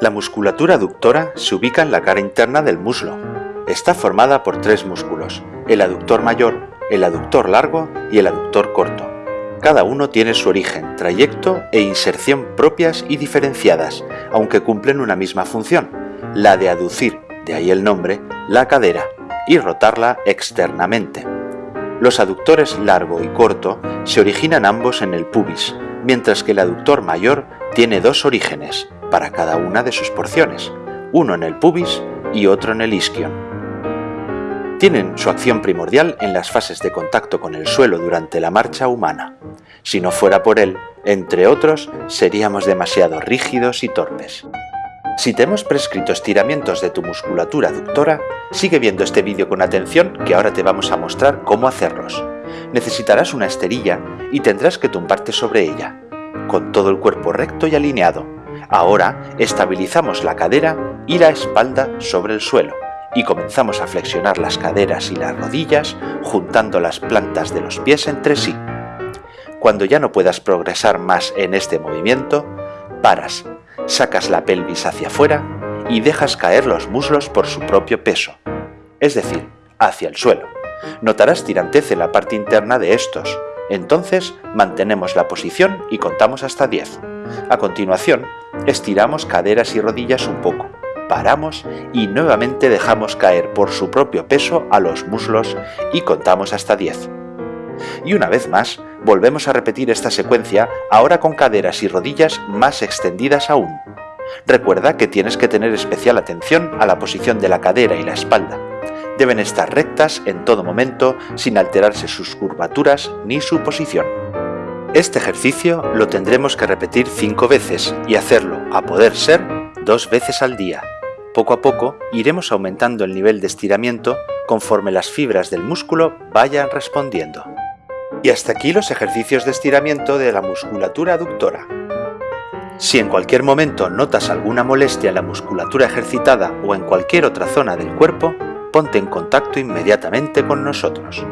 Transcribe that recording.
La musculatura aductora se ubica en la cara interna del muslo. Está formada por tres músculos, el aductor mayor, el aductor largo y el aductor corto. Cada uno tiene su origen, trayecto e inserción propias y diferenciadas, aunque cumplen una misma función, la de aducir, de ahí el nombre, la cadera y rotarla externamente. Los aductores largo y corto se originan ambos en el pubis, mientras que el aductor mayor tiene dos orígenes para cada una de sus porciones, uno en el pubis y otro en el isquion. Tienen su acción primordial en las fases de contacto con el suelo durante la marcha humana. Si no fuera por él, entre otros, seríamos demasiado rígidos y torpes. Si te hemos prescrito estiramientos de tu musculatura aductora, sigue viendo este vídeo con atención que ahora te vamos a mostrar cómo hacerlos. Necesitarás una esterilla y tendrás que tumbarte sobre ella, con todo el cuerpo recto y alineado. Ahora estabilizamos la cadera y la espalda sobre el suelo y comenzamos a flexionar las caderas y las rodillas juntando las plantas de los pies entre sí. Cuando ya no puedas progresar más en este movimiento, paras sacas la pelvis hacia afuera y dejas caer los muslos por su propio peso, es decir, hacia el suelo. Notarás tirantez en la parte interna de estos, entonces mantenemos la posición y contamos hasta 10. A continuación, estiramos caderas y rodillas un poco, paramos y nuevamente dejamos caer por su propio peso a los muslos y contamos hasta 10. Y una vez más, volvemos a repetir esta secuencia ahora con caderas y rodillas más extendidas aún. Recuerda que tienes que tener especial atención a la posición de la cadera y la espalda. Deben estar rectas en todo momento sin alterarse sus curvaturas ni su posición. Este ejercicio lo tendremos que repetir 5 veces y hacerlo, a poder ser, dos veces al día. Poco a poco iremos aumentando el nivel de estiramiento conforme las fibras del músculo vayan respondiendo. Y hasta aquí los ejercicios de estiramiento de la musculatura aductora. Si en cualquier momento notas alguna molestia en la musculatura ejercitada o en cualquier otra zona del cuerpo, ponte en contacto inmediatamente con nosotros.